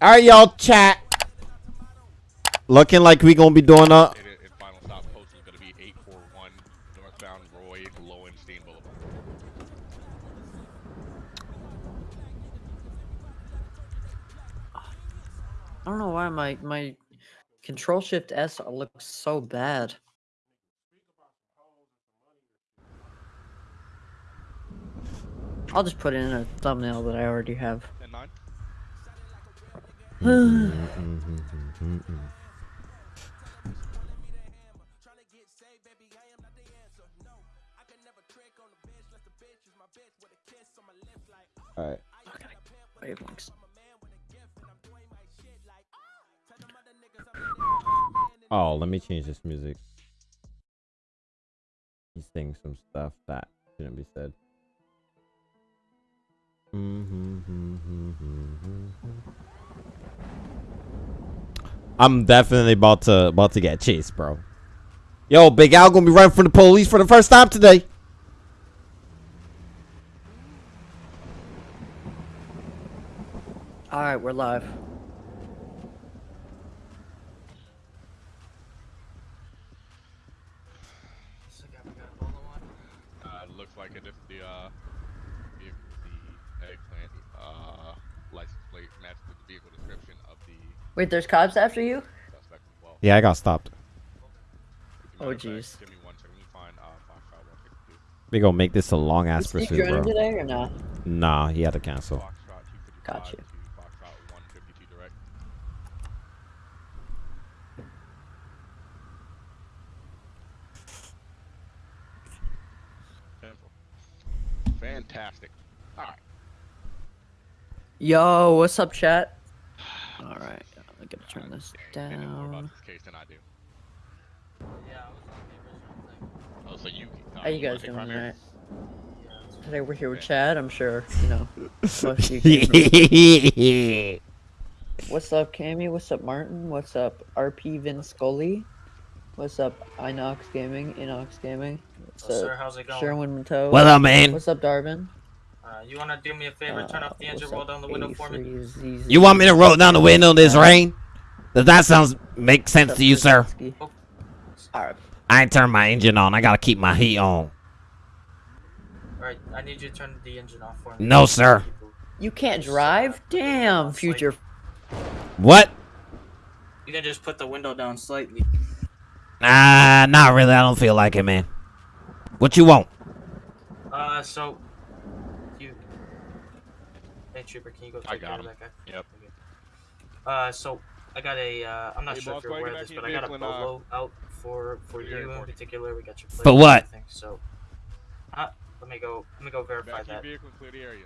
All right, y'all chat. Looking like we gonna be doing a. And, and final stop post is going to be 841 northbound Roy Lowenstein Boulevard. I don't know why my my control shift S looks so bad. I'll just put it in a thumbnail that I already have. 10 9. All right. Wavelengths. Oh, let me change this music. He's saying some stuff that shouldn't be said. Mm-hmm, mm-hmm, mm-hmm, I'm definitely about to about to get chased, bro. Yo, Big Al gonna be running from the police for the first time today. All right, we're live. Uh, looks like it if the uh, vehicle, the eggplant uh, license plate matches the vehicle description of the Wait, there's cops after you? suspect as well. Yeah, I got stopped. Oh, matter of fact, jeez. Give me one second. Let me find uh, Foxtrot 152. We gonna make this a long ass Is Steve pursuit, joining bro. today or not? Nah, he had to cancel. Foxtrot 255 Got you. to Foxtrot 152 direct. Simple. Fantastic. All right. Yo, what's up, chat? All right, I gotta turn this You know more about this case than I do. yeah i Oh, so you? Uh, How you wanna guys take doing primary? tonight? Today we're here with Chad. I'm sure you know. you What's up, Cammy? What's up, Martin? What's up, RP Vin Scully? What's up, Inox Gaming? Inox Gaming. What's Oh, up, sir, how's it going? Sherwin Minto? What up, man? What's up, Darvin? Uh, you wanna do me a favor? Turn off the Uh, engine, roll down the window for me. You want me to roll down the window in this rain? Does that sound make sense to you, sir? Alright. I ain't turned my engine on. I gotta keep my heat on. Alright, I need you to turn the engine off for me. No, sir. You can't drive? Damn, future. What? You can just put the window down slightly. Nah, not really. I don't feel like it, man. What you want? Uh, so you. Hey, trooper, can you go I take care got of him. that guy? Yep. Okay. Uh, so I got a. Uh, I'm not Hey, sure boss, if you're aware of this, but I got a vehicle and, uh, bolo out for for do your you in particular. We got your. For plate and what? everything, So. Uh, let me go. Let me go verify Back your that. vehicle clear the area.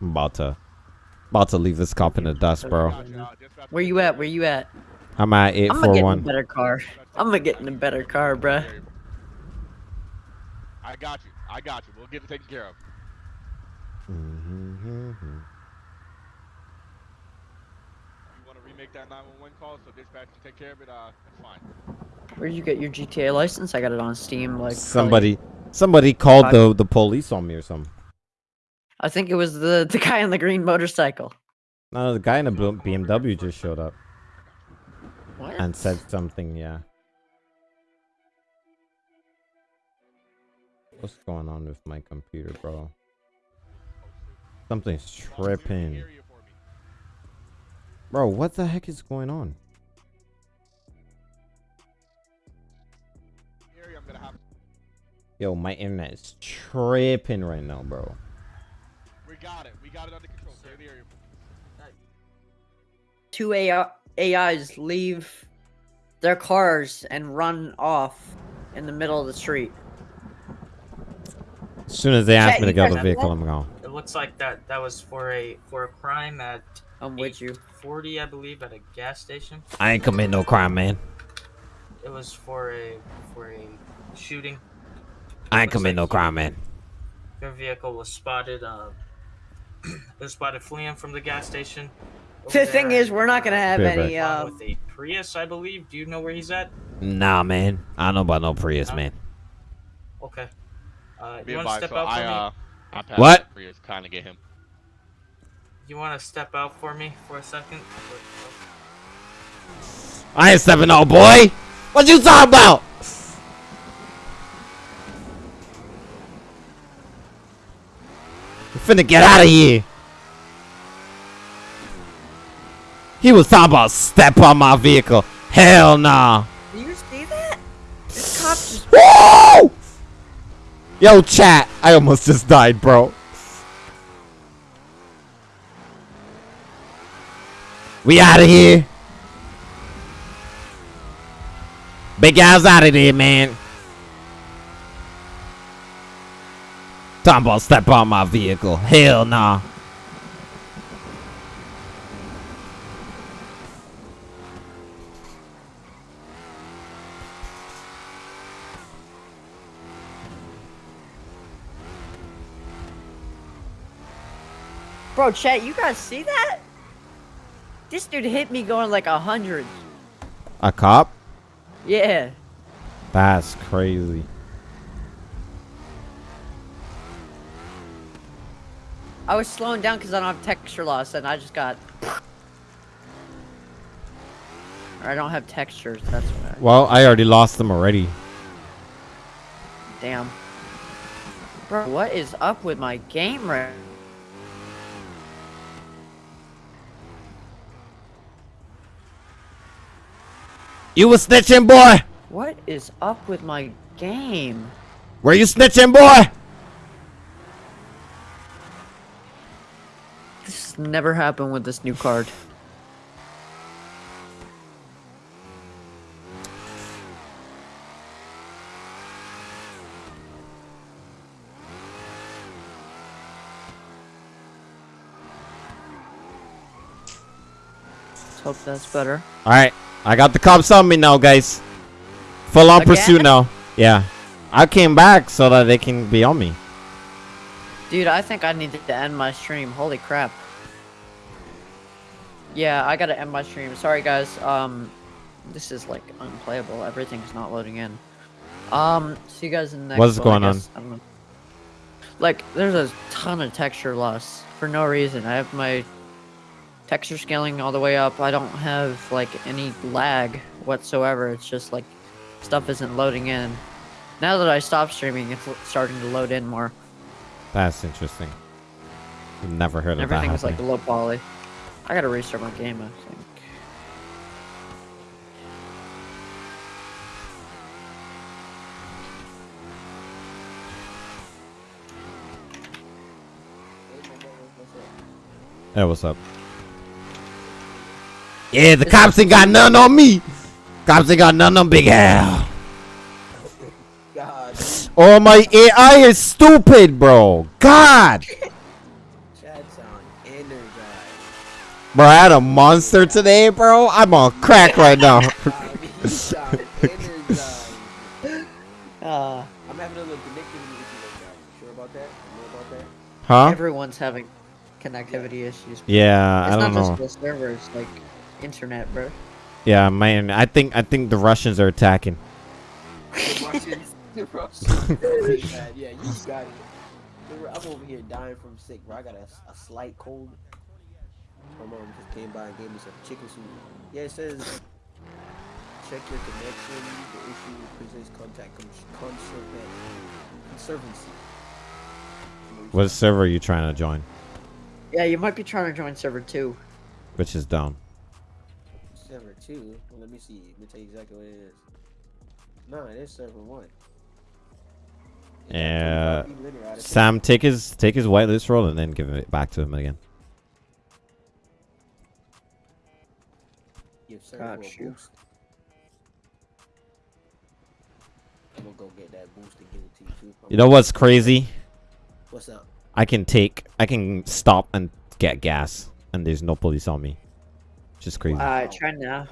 I'm about to, about to leave this cop in the dust, bro. Gotcha. Dispatch- Where you at? Where you at? I'm at eight I'm gonna four get in a one. better car. I'm gonna get in a better car, bruh. I got you. I got you. We'll get it taken care of. You want to remake that 911 call so dispatch can take care of it? Uh, that's fine. Where'd you get your GTA license? I got it on Steam. Like probably- Somebody, somebody called the the police on me or something. I think it was the the guy on the green motorcycle. No, the guy in the BMW just showed up What? and said something. Yeah. What's going on with my computer, bro? Something's tripping. Area for me. Bro, what the heck is going on? Area I'm gonna have. Yo, my internet is tripping right now, bro. We got it. We got it under control. Clear the area. Two AI AIs leave their cars and run off in the middle of the street. As soon as they ask me to you get out of the vehicle. I'm gone. It looks like that that was for a for a crime at I'm with you. 40, I believe, at a gas station. I ain't commit no crime, man. It was for a for a shooting. I ain't commit like no you- crime, man. Your vehicle was spotted. Uh, it was spotted fleeing from the gas station. The over thing is, we're not gonna have Fair any. uh, Um, with a Prius, I believe. Do you know where he's at? Nah, man. I don't know about no Prius, No? man. Okay. Uh, you want to step so out for I, me? uh, I passed What? the Prius, kind of get him. you want to step out for me for a second? I ain't stepping out, boy. What you talking about? You finna get out of here. He was talking about step on my vehicle. Hell nah. Do you see that? This cop just Whoa! Yo, chat. I almost just died, bro. We out of here. Big guy's out of there, man. About step on my vehicle. Hell nah. Bro, chat, you guys see that? This dude hit me going like a hundred. A cop? Yeah. That's crazy. I was slowing down because I don't have texture loss, and I just got. Or I don't have textures. That's what. I... Well, I already lost them already. Damn. Bro, what is up with my game right? You was snitching, boy. What is up with my game? Were you snitching, boy? This never happened with this new card. Let's hope that's better. All right, I got the cops on me now, guys. Full on Again? pursuit now. Yeah, I came back so that they can be on me. Dude, I think I need to end my stream. Holy crap. Yeah, I gotta end my stream. Sorry, guys. Um, this is like unplayable. Everything's not loading in. Um, see you guys in the next What's one, going on? guess. I don't know. Like, there's a ton of texture loss for no reason. I have my texture scaling all the way up. I don't have like any lag whatsoever. It's just like stuff isn't loading in. Now that I stopped streaming, it's starting to load in more. That's interesting. Never heard of Everything's that like low poly. I gotta restart my game, I think. Hey, what's up? Yeah, the cops ain't got none on me. Cops ain't got none on Big Al. God, Oh, my AI is stupid, bro. God. Chad sound energized. Bro, I had a monster today, bro. I'm on crack right now. God, you sound energized. Uh, I'm having a little connectivity issue right now. You sure about that? You know about that? Huh? everyone's having connectivity issues. Yeah, it's I don't know. It's not know. just the servers, like internet, bro. Yeah, man. I think I think the Russians are attacking. The Russians. The Russians. Man, yeah, you got it. I'm over here dying from sick, bro. I got a, a slight cold. My mom just came by and gave me some chicken soup. Yeah, it says check your connection. The issue presents contact con- conserva- conservancy. What server are you trying to join? Yeah, you might be trying to join server two. Which is dumb. Server two. Well, let me see. Let me tell you exactly what it is. No, it is server one. Yeah. 25 people in there out of Sam, take his take his whitelist role and then give it back to him again. Give server Got a you. boost. I'm gonna go get that boost and give it to you too. You know what's crazy? What's up? I can take, I can stop and get gas, and there's no police on me. Just crazy, Alright, try now.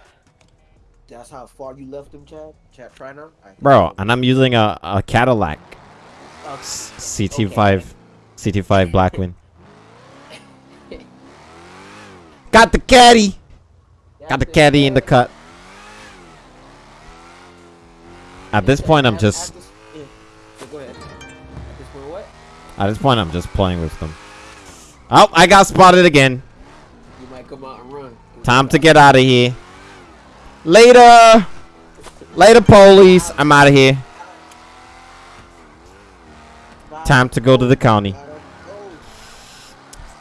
That's how far you left them, Chad. Chad, try now. Alright. bro. And I'm using a, a Cadillac S- CT5, CT5 Blackwing. Got the caddy, got the that's it, caddy in the cut. At this point, I'm just, at this- go ahead. At this point, what? at this point, I'm just playing with them. Oh, I got spotted again. Chad come out and run. Time to get out of here. Later. Later, police. I'm out of here. Time to go to the county.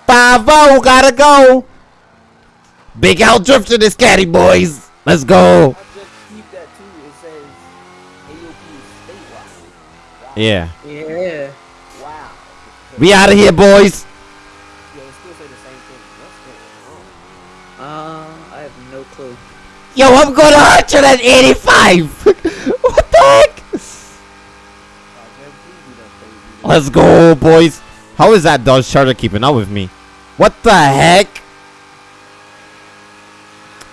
Five oh, gotta go. Big Al drifting this caddy, boys. Let's go. I just keep that too. It says AOP is statewide. Wow. Yeah. Yeah. Wow. We out of here, boys. Yeah, it still say the same thing. What's going on? Uh, I have no clue. Yo, I'm going to 185. what the heck? Jeff, please do that crazy. Let's go, boys. How is that Dodge Charger keeping up with me? What the heck?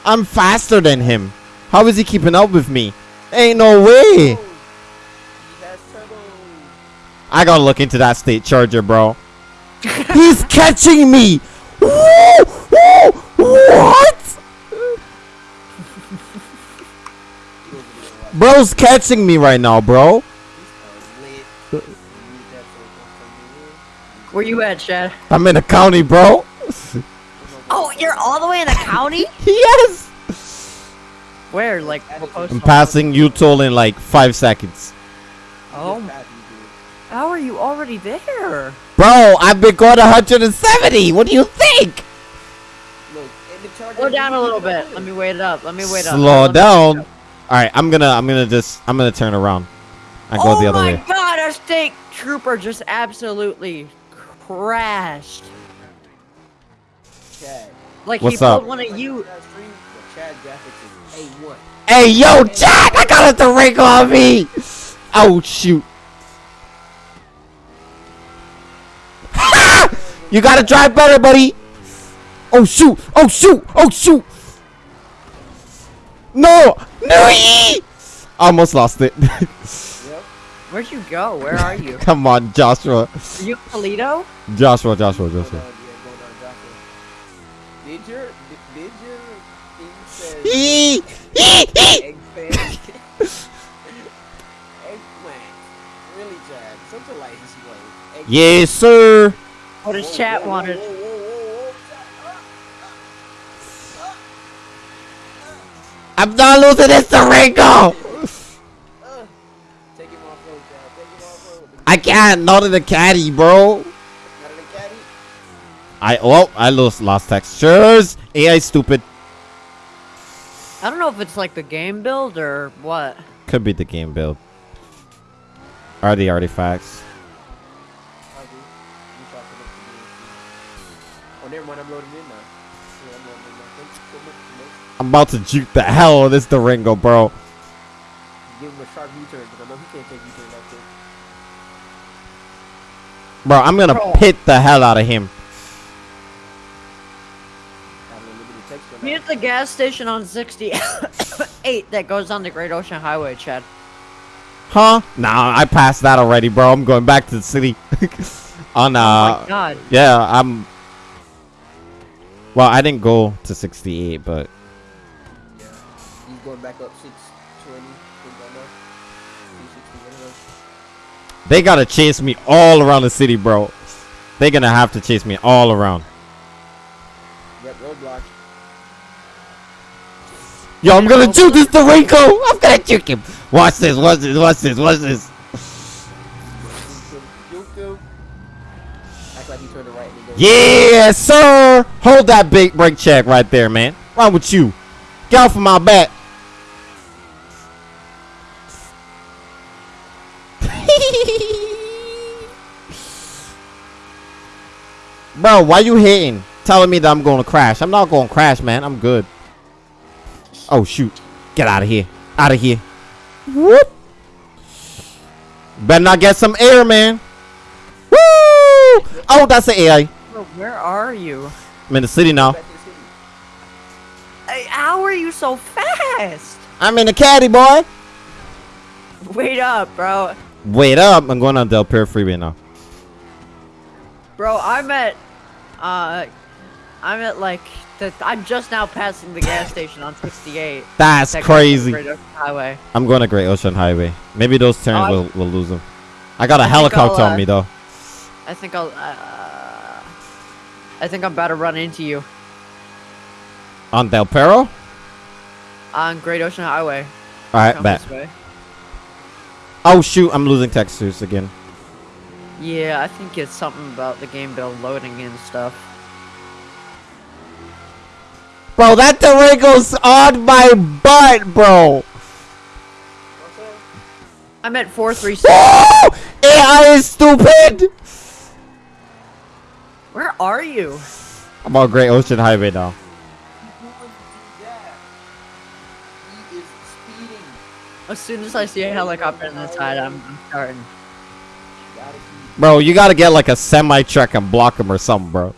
I'm faster than him. How is he keeping up with me? Ain't no way. He has turbo. I gotta look into that state charger, bro. He's catching me. Woo! What? He over there like, Bro's catching me right now, bro. he's lit. You need that so it won't come in. Where you at, Chad? I'm in the county, bro. Oh, you're all the way in the county? yes. Where? Like. I'm passing you toll in like five seconds. Oh, Just pass me, dude. how are you already there? Bro, I've been going 170. What do you think? Look, and the. Slow down a little bit. Let me wait it up. Let me wait up. Slow Let me- down. All right, I'm gonna, I'm gonna just, I'm gonna turn around. I go oh the other way. Oh my god, our state trooper just absolutely crashed. Chad. Like What's he up? pulled one of you. That stream, the Chad graphics is A1. Hey, yo, Jack, I got a Durango on me. Oh shoot. you gotta drive better, buddy. Oh shoot! Oh shoot! Oh shoot! No! No! Almost lost it. Yep. Where'd you go? Where are you? Come on, Joshua. Are you Toledo? Joshua, Joshua, Joshua. on, yeah, going. Did your, did, did your thing say? Eggplant. Really, Chad? Something like this way. Yes, sir. What does chat whoa, whoa, wanted? whoa, whoa, whoa, whoa. I'm not losing this Durango. Take him off road, Chad. Take him off road. I can't. Not in the caddy, bro. Not in the caddy. I oh, I lost lost textures. AI stupid. I don't know if it's like the game build or what. Could be the game build. Are the artifacts? I do. You try to look for me. Oh, never mind. I'm loading in now. Yeah, I'm loading in now. Thank you so much. Smoke. I'm about to juke the hell out of this Durango, bro. Give him a sharp U-turn because I know he can't take U-turn like this. Bro, I'm gonna Bro. pit the hell out of him. Having a limited texture. Me at the gas station on 68 that goes on the Great Ocean Highway, Chad. Huh? Nah, I passed that already, bro. I'm going back to the city. On oh uh, my god. yeah, I'm. Well, I didn't go to 68, but Yeah. He's going back up 620. Things like that. 360, whatever. they gotta chase me all around the city, bro. They gonna have to chase me all around. Yep, roadblock. Yo, I'm gonna juke this Durango. I'm gonna juke him. Watch this. Watch this. Watch this. Watch this. Juke Act like he turned right and then goes. Yes, sir. Hold that big brake check right there, man. Wrong with you? Get off of my back. Bro, why you hitting? Telling me that I'm going to crash. I'm not going to crash, man. I'm good. Oh, shoot. Get out of here. Out of here. Whoop. Better not get some air, man. Woo! Oh, that's the AI. Bro, where are you? I'm in the city now. Back to the city. Hey, how are you so fast? I'm in the caddy, boy. Wait up, bro. Wait up. I'm going on Del Perro Freeway now. Bro, I'm at, uh, I'm at like, the, I'm just now passing the gas station on 68. That's that goes on the crazy. Highway. I'm going to Great Ocean Highway. Maybe those turns Oh, will, will lose them. I got a I helicopter I'll, on uh, me, though. I think I'll, uh, I think I'm about to run into you. On Del Perro? On Great Ocean Highway. Alright, Come bet. Oh shoot, I'm losing textures again. Yeah, I think it's something about the game build loading and stuff. Bro, that Durango's on my butt, bro. I'm at 436. Oh! AI is stupid! Where are you? I'm on Great Ocean Highway now. Who would do that? He is speeding. As soon as I see a helicopter on the side, I'm, I'm starting. Bro, you gotta get like a semi truck and block him or something, bro.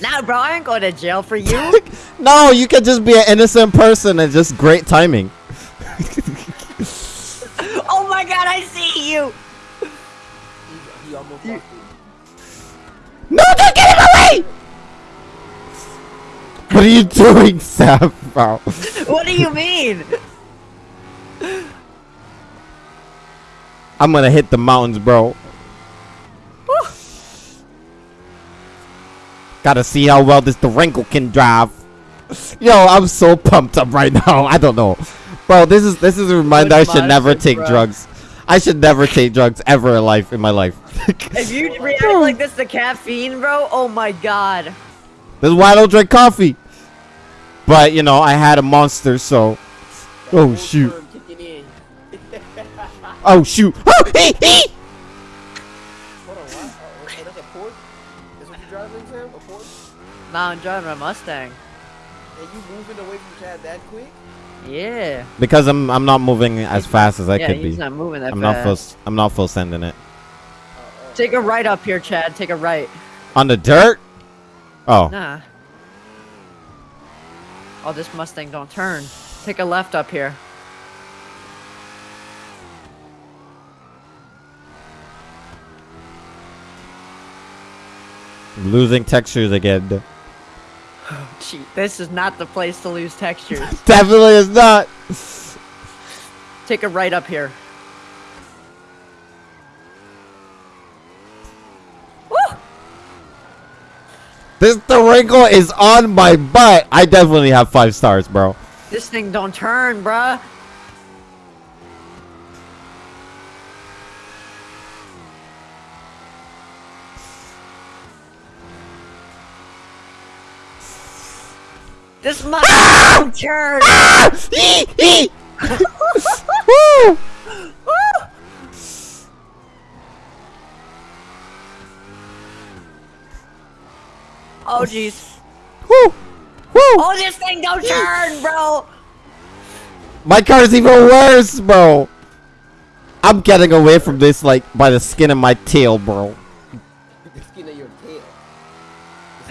Nah, bro, I ain't going to jail for you. No, you can just be an innocent person and just great timing. oh my god, I see you! He, he almost lost. No, don't get him away! What are you doing, Sam, bro? What do you mean? I'm gonna hit the mountains, bro. Gotta see how well this Durango can drive. Yo, I'm so pumped up right now. I don't know, bro. This is this is a reminder I should never take bro. drugs. I should never take drugs ever in life in my life. If you react like this to caffeine, bro, oh my god. this is why I don't drink coffee. But you know, I had a monster, so. Oh shoot! Term kicking in. Oh shoot! Oh, he, he! Hold on, what? Oh, that's a Porsche? That's what you driving, Sam? A Porsche? Nah, I'm driving a Mustang. And you moving away from Chad that quick? Yeah. Because I'm I'm not moving as fast as I yeah, could he's be. not moving that I'm not fast. full. I'm not full sending it Take a right up here, Chad. Take a right. on the dirt. Oh, Nah. Oh, this Mustang don't turn. Take a left up here. Losing textures again. Oh, Gee, this is not the place to lose textures. Definitely is not. Take a right up here. Woo! This Durango is on my butt. I definitely have five stars, bro. This thing don't turn, bruh. This Mustang don't turn. Ah! Ee! Ee! Woo! Oh jeez. Woo! Woo! Oh, this thing don't turn, bro. My car's even worse, bro. I'm getting away from this like by the skin of my tail, bro. the skin of your tail.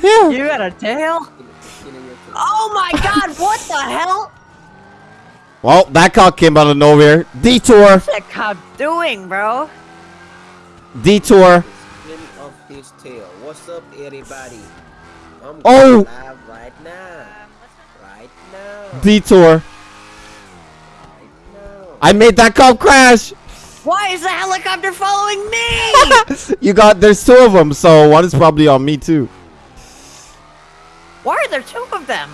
Yeah. You got a tail? The skin of your tail. Oh my god, what the hell? Well, that car came out of nowhere. Detour. What's that cop doing, bro? Detour. Skin of his tail. What's up, everybody? I'm Oh! going live right now. Right now. Detour. right now. I made that cop crash. Why is the helicopter following me? you got there's two of them, so one is probably on me too. Why are there two of them?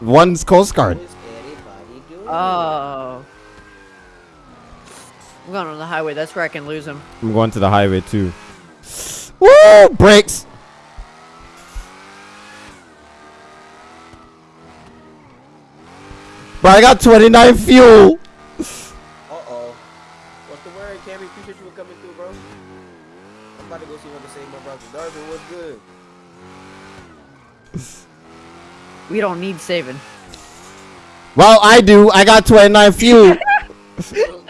One's Coast Guard. What is everybody doing? Oh. I'm going on the highway. That's where I can lose him. I'm going to the highway too. Woo! Brakes. But I got 29 fuel. Uh-oh. What's the word, Cammy? Appreciate you for coming through, bro. I'm about to go see what to say, my brother. Darvin, what's good? We don't need saving. Well, I do. I got 29 fuel. you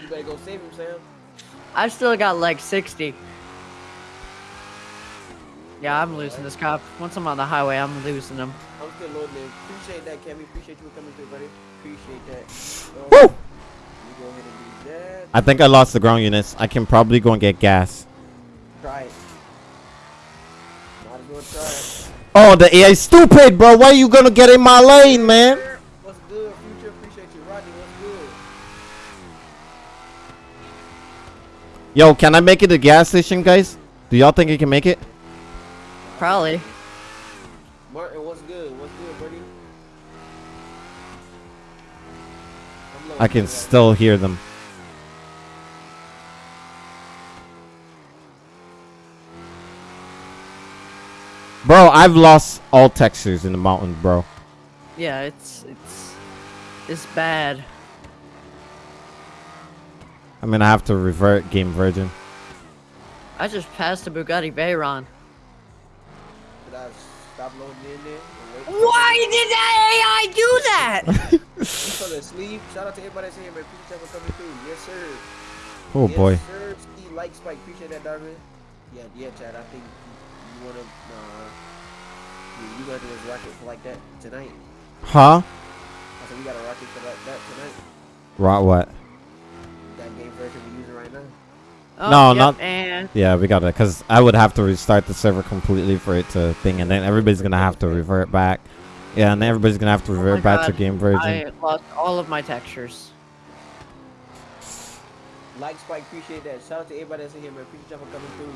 better go save him, Sam. I've still got like 60. Yeah, I'm losing this cop. Once I'm on the highway, I'm losing him. I'm still loading in. Appreciate that, Cammy. Appreciate you coming through, buddy. Appreciate that. So, Woo! You go ahead and do that. I think I lost the ground units. I can probably go and get gas. Try it. Oh, the AI stupid, bro. Why are you gonna get in my lane, man? What's good, future? Appreciate you, Rodney. What's good? Yo, can I make it to gas station, guys? Do y'all think you can make it? Probably. Martin, what's good? What's good, buddy? I can still hear them. Bro, I've lost all textures in the mountain, bro. Yeah, it's it's it's bad. I'm gonna have to revert Game version. I just passed the Bugatti Veyron. Did I stop loading in there? and wait? Why did that AI do that? Oh, you fell asleep. Shout out to everybody that's here, man. Appreciate y'all for coming through. Yes, sir. Oh yes, boy. Sir. Ski like Spike. Appreciate that, Darwin. Yeah, yeah, Chad. I think you, you wanna, uh, you, you gonna do this rocket for like that tonight. Huh? I said we got a rocket for that, that tonight. Right what? That game version we're using right now. Oh, No, yep, not- And Yeah, we gotta, cause I would have to restart the server completely for it to thing, and then everybody's gonna have to revert back. Yeah, and then everybody's gonna have to Oh my revert back to Game version. I lost all of my textures. Like Spike. Appreciate that. Shout out to everybody that's in here, man. Appreciate y'all for coming through.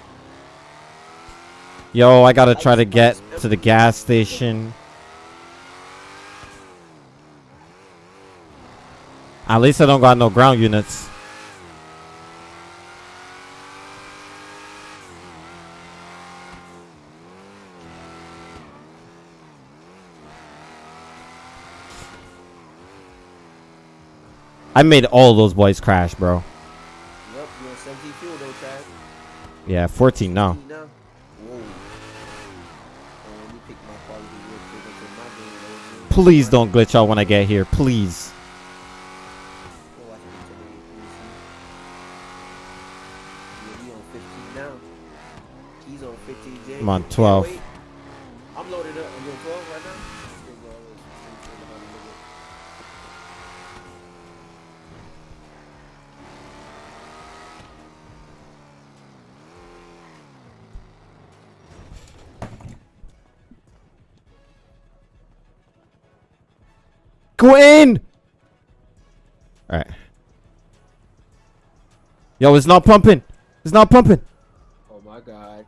Yo, I gotta try to get to the gas station. At least I don't got no ground units. I made all those boys crash, bro. Yep, you're 17 fuel. Yeah, 14 now. Please don't glitch out when I get here. Please. Come on, 12. Go in! Alright. Yo, it's not pumping. It's not pumping. Oh my god.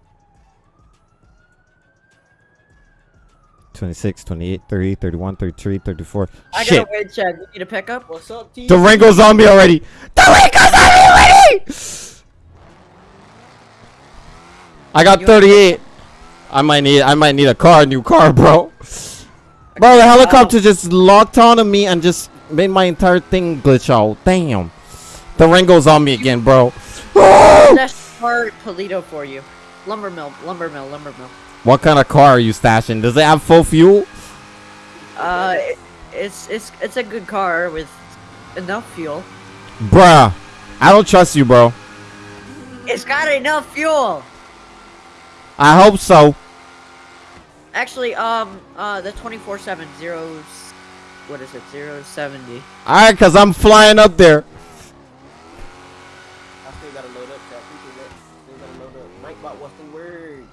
26, 28, 30, 31, 33, 34. I Shit. got a wait, check. We need a pickup? What's up, T? Durango's on me already. Durango's on me already! I got 38. I might need I might need a car, a new car, bro. Bro, the helicopter just locked onto me and just made my entire thing glitch out. Damn. Durango's on me again, bro. That's for Toledo for you. Lumber mill, lumber mill, lumber mill. What kind of car are you stashing? Does it have full fuel? Uh, it, it's it's it's a good car with enough fuel. Bruh. I don't trust you, bro. It's got enough fuel. I hope so. Actually, um, uh, the 24/7 zeros. What is it? Zero seventy. Alright, cause I'm flying up there. I still gotta load up, Chad. Appreciate that. Still gotta load up. Nightbot, what's the word?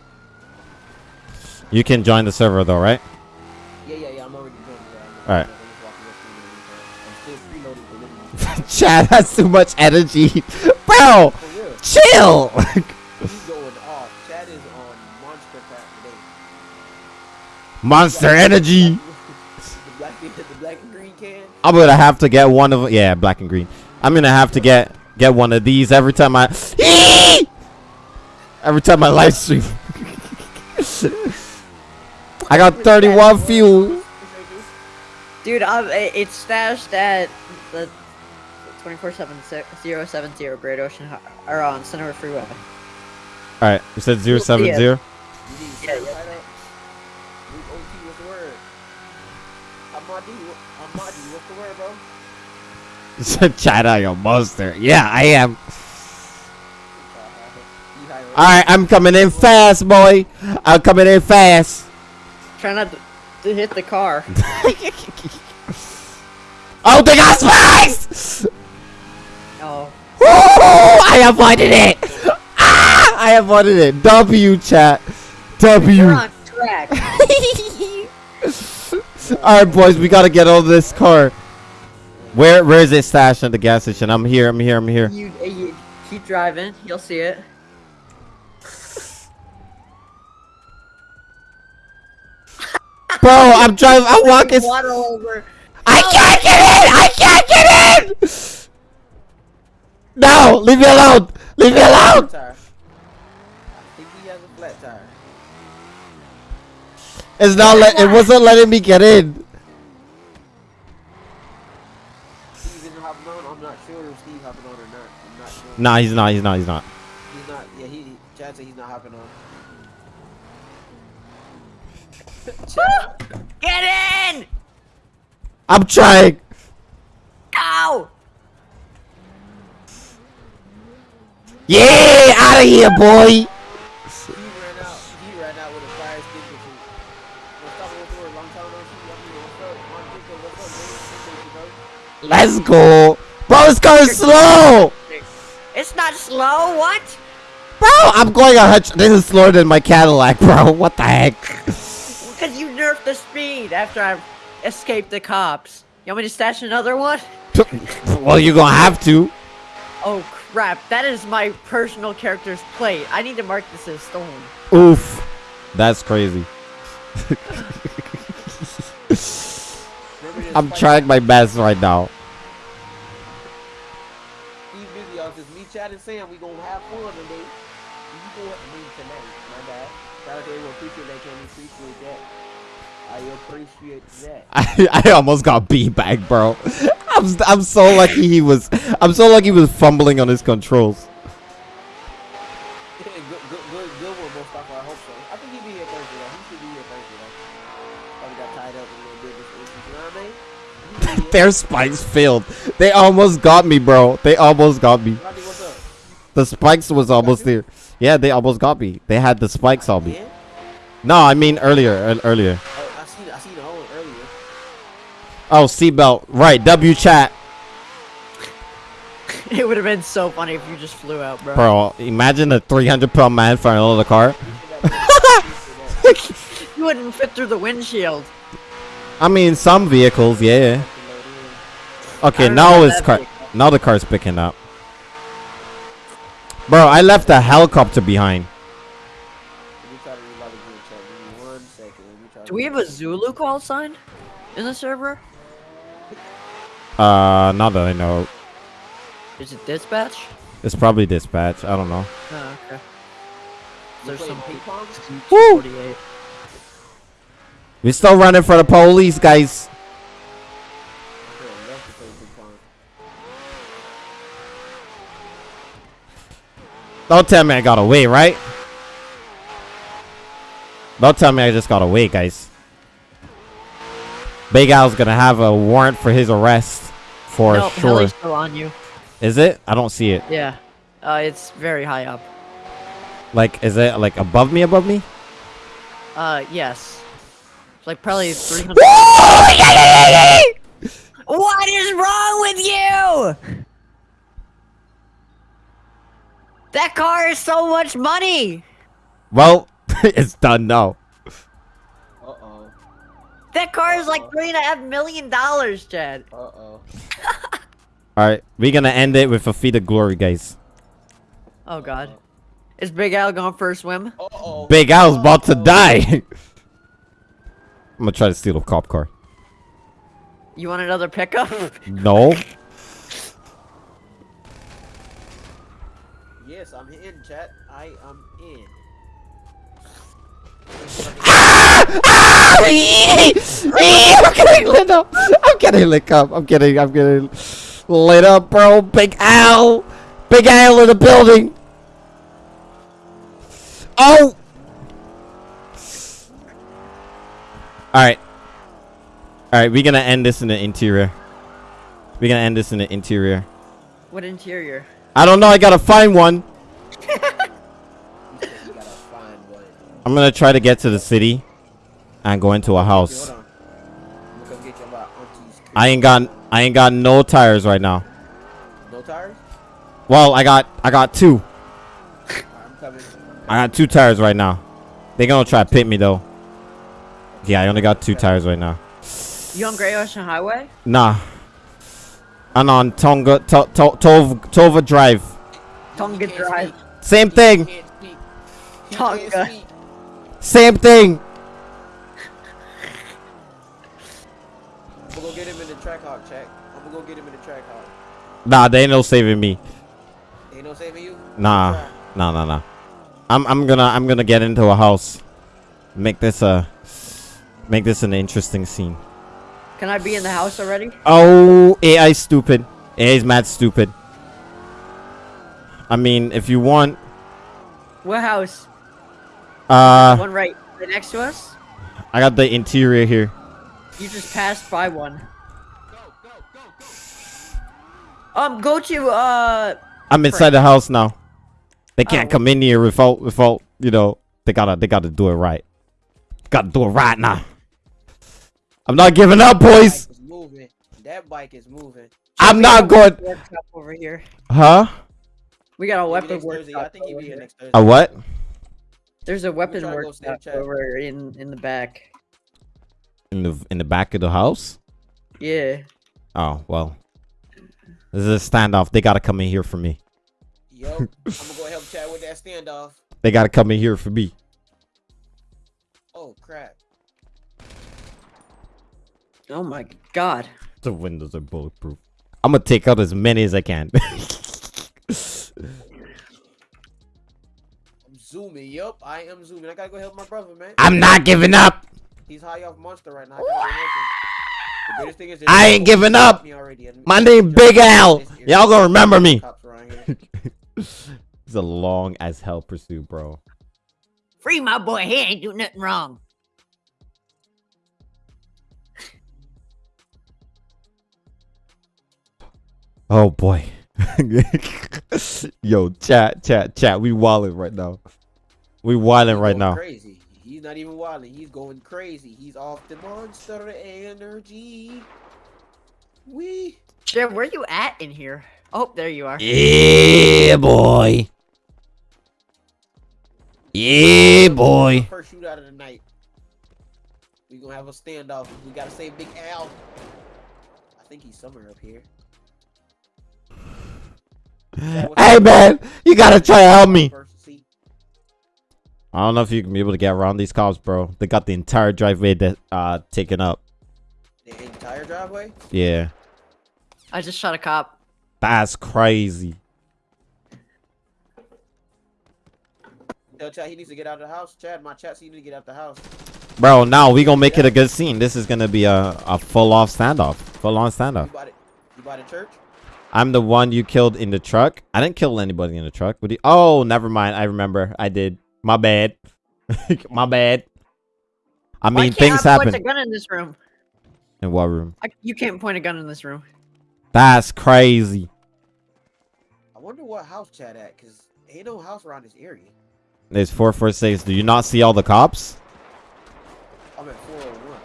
You can join the server though, right? Yeah, yeah, yeah. I'm already doing it. Alright. I'm still preloading for living. Chad has too much energy. Bro, chill. He's going off. Chad is on monster crap today. Monster energy. the black, the black and green can. I'm gonna have to get one of yeah, black and green. I'm gonna have to get get one of these every time I every time I live stream. I got 31 fuel. Dude, I'm, it's stashed at the 24/7 070 Great Ocean or on Center Freeway. All right, you said You'll see 070. it. You need Yeah, yeah, yeah. Right up. Luke OT, what's the word? Amadi, what- Amadi, what's the word, bro? You said Chad, I a monster. Yeah, I am. You high, right? All right, I'm coming in fast, boy. I'm coming in fast. Try not to, to hit the car. Oh, they got spikes! Oh, Woo! I avoided it. Ah! I avoided it. W chat. W. we're on track. right, boys, we gotta get all this car. Where, where is it stashed at the gas station? I'm here. I'm here. I'm here. you, uh, you keep driving, you'll see it. Bro, I'm driving. I'm walking. Water over. I can't get in! I can't get in! No! Leave me alone! Leave me alone! Tire. I think he has a flat tire. It's not let it wasn't letting me get in. Steve isn't hopping on. I'm not sure if Steve hopping on or not. I'm not sure. Nah, he's not, he's not, he's not. He's not. Yeah, he. he Chad said he's not hopping on. Get in! I'm trying! Go! Yeah! Out of here, boy! he ran out. He ran out with a fire extinguisher. What's up, what's up, long time no see. I mean, what's up, Juan Pico, what's up, man? Appreciate you, bro. Let's go! Bro, this car is slow! It's not slow, what? Bro, I'm going a hunch. This is slower than my Cadillac, bro. What the heck? Because you nerfed the speed after I escaped the cops. You want me to stash another one? well, you're gonna have to. Oh crap, that is my personal character's plate. I need to mark this as stolen. Oof. That's crazy. I'm trying my best right now. Y'all. Cause me, Chad, and Sam, we gonna have fun today. You go I mean tonight. My bad. Shout out to everyone. Appreciate that, Kenny. Appreciate that. I appreciate that. I, I almost got beat back, bro. I'm I'm so lucky he was. I'm so lucky he was fumbling on his controls. good, good, good, good one, Mustafa. I hope so. I think he'll be here Thursday, though. He should be here Thursday, though. Probably got tied up a little bit this instance. You know what I mean? He'll be here. Their spikes failed. They almost got me, bro. They almost got me. Rodney, what's up? The spikes was almost there. Yeah, they almost got me. They had the spikes on me. No, I mean earlier. ear- Earlier. Oh, I seen the whole earlier. Oh, seatbelt. Right. W chat. It would have been so funny if you just flew out, bro. Bro, imagine a 300 pound man flying of the car. You wouldn't fit through the windshield. I mean, some vehicles, yeah. Okay, I don't know now it's car. vehicle. Now the car's picking up. Bro, I left a helicopter behind. Let me try to reload the group chat. Give me one second. Let me try Do we have a Zulu call sign in the server? Uh, not that I know. Is it dispatch? It's probably dispatch. I don't know. Oh, okay. There's There's some some ping pong. Woo! 48. We still running for the police, guys. Okay, left to play ping pong. Don't tell me I got away, right? Don't tell me I just got away, guys. Big Al's gonna have a warrant for his arrest for no, sure. Heli's still on you. Is it? I don't see it. Yeah. Uh, it's very high up. Like, is it like above me? Above me? Uh, yes. It's like probably 300. what is wrong with you? That car is so much money. Well, it's done now. Uh oh. That car is like three and a half million dollars, Chad. Uh oh. All right, we're gonna end it with a feat of glory, guys. Oh God. Is Big Al going for a swim? Uh oh. Big Al's about to die. I'm gonna try to steal a cop car. You want another pickup? No. Yes, I'm in, chat. I am in. I'm getting lit up. I'm getting lit up. I'm getting. I'm getting lit up, bro. Big Al. Big Al in the building. Oh. All right. All right. We're gonna end this in the interior. We're gonna end this in the interior. what interior? I don't know. I gotta find one. You said you gotta find one. I'm gonna try to get to the city and go into a house. hold on. I'm gonna come get you about auntie's crib. I ain't got. I ain't got no tires right now. No tires? Well, I got. I got two. I'm coming. I got two tires right now. They gonna try to pit me though. Yeah, I only got two tires right now. You on Great Ocean Highway? Nah. I'm on Tonga to, to, Tova, Tova Drive. Tonga Drive. Same thing. can't speak. He Tonga. Same thing. We'll go get him in the track hawk, check. I'm gonna go get him in the track hawk. Nah, they ain't no saving me. Ain't no saving you? Nah, Try. nah, nah, nah. I'm I'm gonna I'm gonna get into a house. Make this a make this an interesting scene. Can I be in the house already? Oh, AI stupid. AI's mad stupid. I mean, if you want, What house? uh, One right, right next to us. I got the interior here. You just passed by one. Um, go to uh. I'm inside the house now. They can't Oh. come in here without without you know. They gotta they gotta do it right. Gotta do it right now. I'm not giving up, boys. Bike is moving. That bike is moving. I'm not going. over here. Huh? We got a Maybe weapon next workshop. think he'll over be here here. next Thursday. A what? There's a weapon trying to workshop over in in the back. In the in the back of the house? Yeah. Oh well. This is a standoff. They gotta come in here for me. Yo, I'm gonna go help Chad with that standoff. They gotta come in here for me. Oh crap. Oh my god. The windows are bulletproof. I'm gonna take out as many as I can. I'm zooming. Yup, I am zooming. I gotta go help my brother, man. I'm not giving up. He's high off monster right now. I gotta go help him. The thing is I ain't giving up. My name Big Al. Y'all gonna remember me. Cops around here. It's a long as hell pursuit, bro. Free my boy. He ain't do nothing wrong. Oh boy. Yo, chat, chat, chat. We wilding right now. We wilding He's right now. Crazy. He's not even wilding. He's going crazy. He's off the monster energy. We. Chad, where you at in here? Oh, there you are. Yeah, boy. Yeah, boy. First shootout of the night. We gonna have a standoff. We gotta save Big Al. I think he's somewhere up here. Hey man, you gotta try to help me. First seat. I don't know if you can be able to get around these cops, bro. They got the entire driveway that uh taken up. The entire driveway. Yeah, I just shot a cop. that's crazy. Tell Chad he needs to get out of the house. Chad, my chat, so you need to get out the house. Bro, now we gonna make it a good scene. This is gonna be a, a full off standoff. Full on You standoff. bought it. You bought a church. I'm the one you killed in the truck. I didn't kill anybody in the truck. But he, oh, never mind. I remember. I did. My bad. My bad. I Why mean, can't things I point a gun in this room? In what room? I, you can't point a gun in this room. That's crazy. I wonder what house Chad at, cause ain't no house around this area. There's 446. Do you not see all the cops? I'm at 401.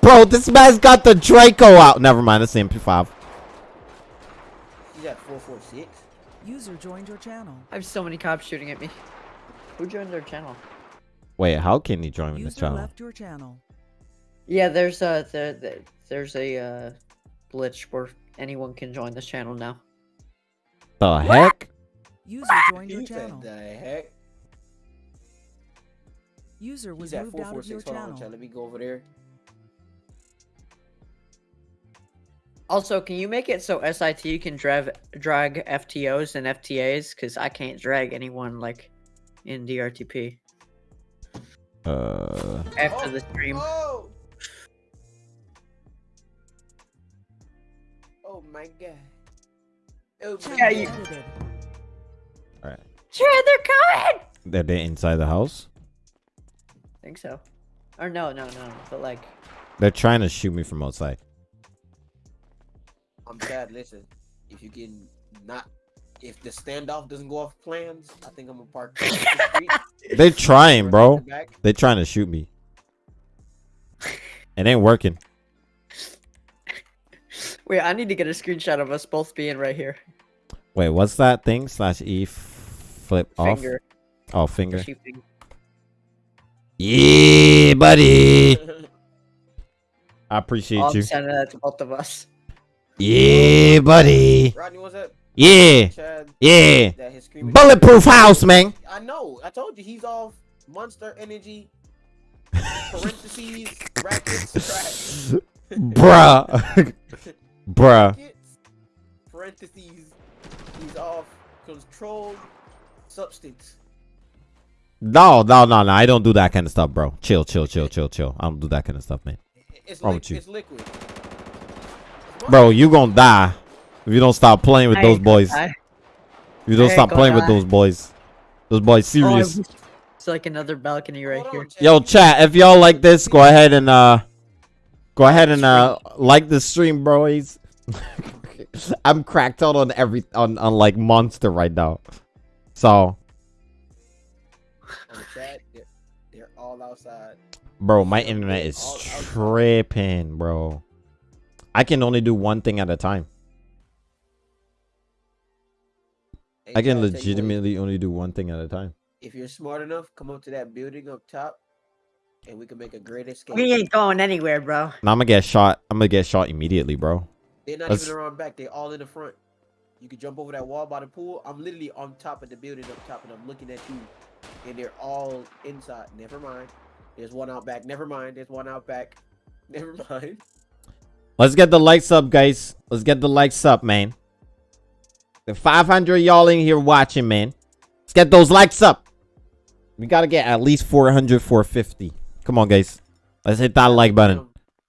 Bro, this man's got the Draco out. Never mind. It's the MP5. He's at 446. User joined your channel. I have so many cops shooting at me. Who joined their channel? Wait, how can he join this channel? left your channel. Yeah, there's a there, there, there's a uh, glitch where anyone can join this channel now. The heck? User joined your channel. the heck? User was He's at moved out of your 446. On, channel. Let me go over there. Also, can you make it so SIT can drag drag FTOs and FTAs? Because I can't drag anyone like in DRTP Uh, after Oh, the stream. Oh! Oh my god. Oh my Channel Yeah, you- god. edited. Chad, they're coming! they're they inside the house? I think so. Or no, no, no. But like, They're trying to shoot me from outside. I'm sad. Listen, if you can not, if the standoff doesn't go off plans, I think I'm gonna park. across the They're trying, bro. in the back. They're trying to shoot me. It ain't working. wait, I need to get a screenshot of us both being right here. Wait, what's that thing? Slash E f- flip off? Finger. Oh, finger. She finger. Yeah, buddy. I appreciate Oh, you. I'm sending that to both of us. Yeah, buddy. Rodney, what's that? Yeah, Chad, yeah. that his screaming. Bulletproof house, man. I know. I told you he's off Monster Energy. Parentheses, brackets. Bruh. Bruh. Parentheses. He's off controlled substance. No, no, no, no. I don't do that kind of stuff, bro. Chill, chill, chill, chill, chill. I don't do that kind of stuff, man. It's, with you? it's liquid. Bro, you gonna die if you don't stop playing with I those boys. die. If you don't I stop playing gonna with those boys. Those boys Oh, serious. wish- It's like another balcony right Hold here. Yo, chat, if y'all like this, go ahead and uh go ahead and uh like the stream, bro. He's I'm cracked out on every on, on like monster right now. So chat, they're, they're all outside. bro, my internet is tripping, bro. I can only do one thing at a time. I can Chad, tell you what, legitimately only do one thing at a time. If you're smart enough, come up to that building up top, and we can make a great escape. We ain't going anywhere, bro. Now I'm gonna get shot. I'm gonna get shot immediately, bro. They're not let's- even around back. They're all in the front. You can jump over that wall by the pool. I'm literally on top of the building up top, and I'm looking at you, and they're all inside. Never mind. There's one out back. Never mind. There's one out back. Never mind. Let's get the likes up, guys. Let's get the likes up, man. The 500 y'all in here watching, man. Let's get those likes up. We gotta get at least 400, 450. Come on, guys. Let's hit that like button.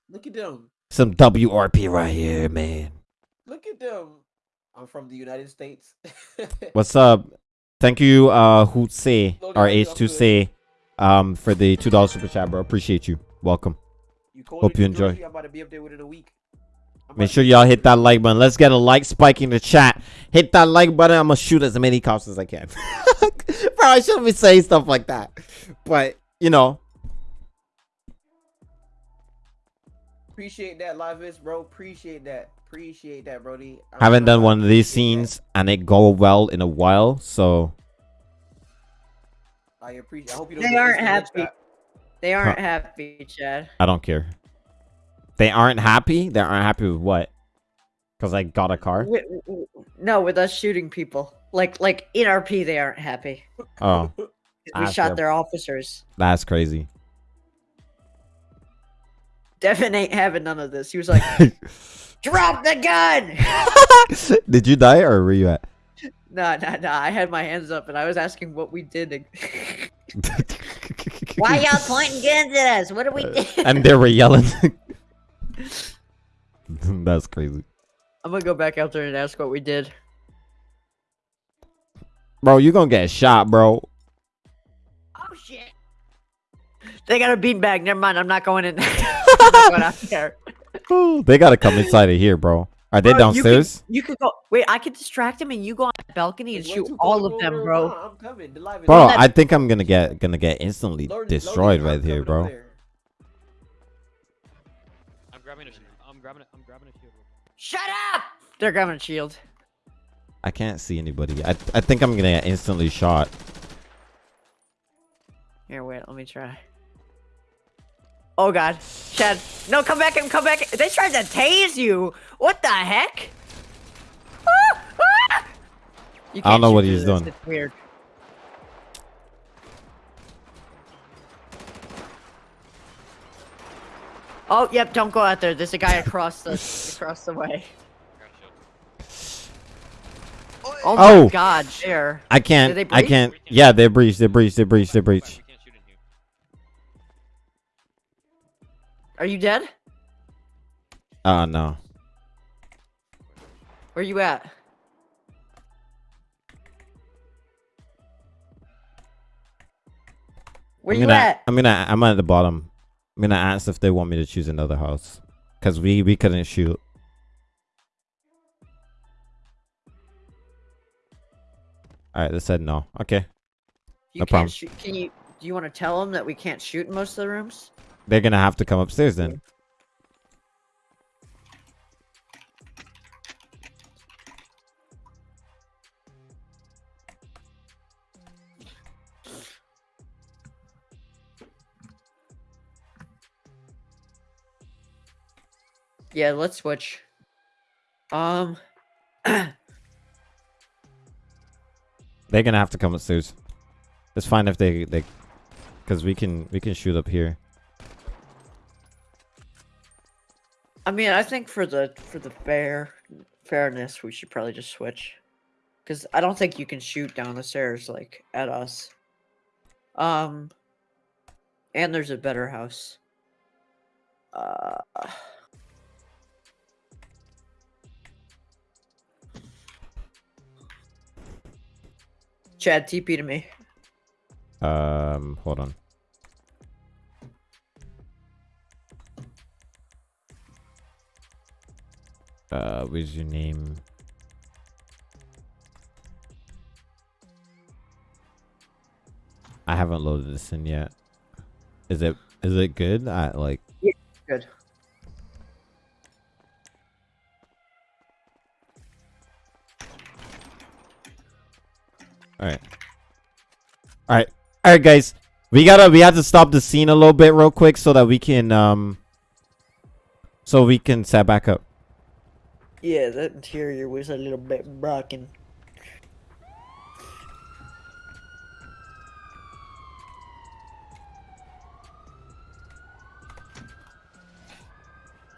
Look at them. Some WRP right here, man. Look at them. I'm from the United States. What's up? Thank you, uh, Hootse, or H2C, um, for the $2 super chat, bro. Appreciate you. Welcome. you Hope you enjoy. I'm about to be up there within a week. I'm Make sure y'all hit that like button. Let's get a like spike in the chat. Hit that like button. I'm gonna shoot as many cops as I can. Bro, I shouldn't be saying stuff like that. But you know, Appreciate that, Livis, bro. Appreciate that. Appreciate that, Brody. I'm haven't done one of these appreciate that. scenes and it go well in a while. So I appreciate. I hope you don't They aren't happy. They aren't happy, Chad. I don't care. They aren't happy. They aren't happy with what? Because I got a car. Wi- w- w- no, with us shooting people. Like like in RP, they aren't happy. Oh, We Ah, shot fair. their officers. that's crazy. Devin ain't having none of this. He was like, "Drop the gun!" Did you die or were you at? No, no, no. I had my hands up and I was asking what we did. Why y'all pointing guns at us? What are we do? and they were yelling. that's crazy. I'm gonna go back out there and ask what we did. Bro, you gonna get shot, bro. Oh shit! They got a beanbag. Never mind. I'm not going in. I'm not going out there. they gotta come inside of here, bro. Are they Bro, you can- downstairs? You could go. Wait, I could distract him, and you go on the balcony and It's way shoot all of them, bro. I'm coming. The live Bro. I think I'm gonna get gonna get instantly Loaded- destroyed loaded, right here, bro. there. Shut up! They're grabbing a shield. I can't see anybody. I I think I'm gonna get instantly shot. Here, wait. Let me try. Oh God, Chad! No, come back and come back. They tried to tase you. What the heck? Ah! Ah! You I don't know what he's doing. It's weird. Oh, yep. Don't go out there. There's a guy across the across the way. Shield. Oh my Oh. God, there. I can't. I can't. Yeah, they breach. They breach. They breach. They breach. We can't shoot in. Are you dead? Oh no. Where you at? Where I'm you gonna, at? I'm gonna. I'm at the bottom. I'm gonna ask if they want me to choose another house, cause we we couldn't shoot. All right, they said no. Okay, You no can't problem. shoot. Can you? Do you want to tell them that we can't shoot in most of the rooms? they're gonna have to come upstairs then. Yeah, let's switch. Um, They're gonna have to come upstairs. It's fine if they they, cause we can we can shoot up here. I mean, I think for the for the fair fairness, we should probably just switch. Because I don't think you can shoot down the stairs like at us. Um, and there's a better house. Uh, Chad, TP to me. Um, hold on. Uh, what's your name? I haven't loaded this in yet. Is it is it good? I like Yeah, Good. All right. All right. All right, guys. We gotta we have to stop the scene a little bit real quick so that we can um so we can set back up. Yeah, that interior was a little bit broken.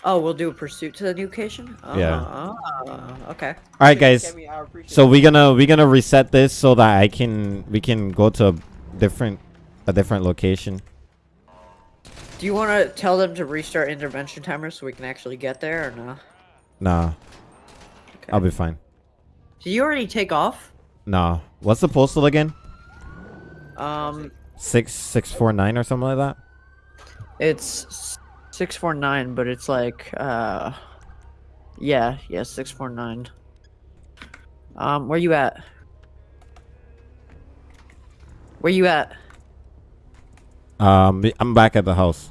Oh, we'll do a pursuit to the new location. Yeah. Ah, okay. All right, guys. Cammy, I appreciate So we're gonna we're gonna reset this so that I can we can go to a different a different location. Do you want to tell them to restart intervention timer so we can actually get there or no? Nah, Okay. I'll be fine. Did you already take off? Nah, what's the postal again? Um, Six six four nine or something like that. it's six four nine, but it's like uh, yeah, yeah, six four nine. Um, where you at? Where you at? Um, I'm back at the house.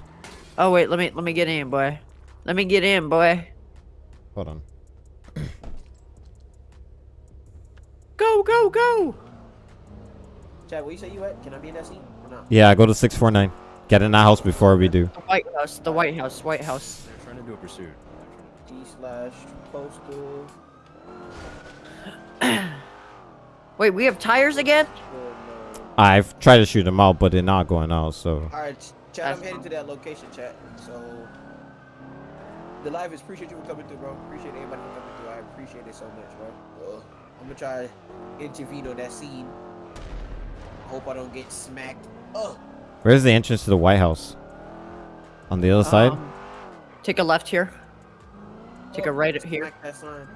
Oh wait, let me let me get in, boy. Let me get in, boy. Hold on. Go, go, go! Chad, where you say you at? Can I be in that scene or not? Yeah, go to six four nine. Get in that house before we do. The White House, the White House, White House. They're trying to do a pursuit. G slash postal. Wait, we have tires again? I've tried to shoot them out, but they're not going out. So All right, Chad, I'm heading to that location, chat. So, the live is appreciate you for coming through, bro. Appreciate everybody for coming through. I appreciate it so much, bro. Uh, I'm gonna try to intervene on that scene. Hope I don't get smacked. Oh, where's the entrance to the White House? On the other side. Um, take a left here. Take a right here Smack that sign.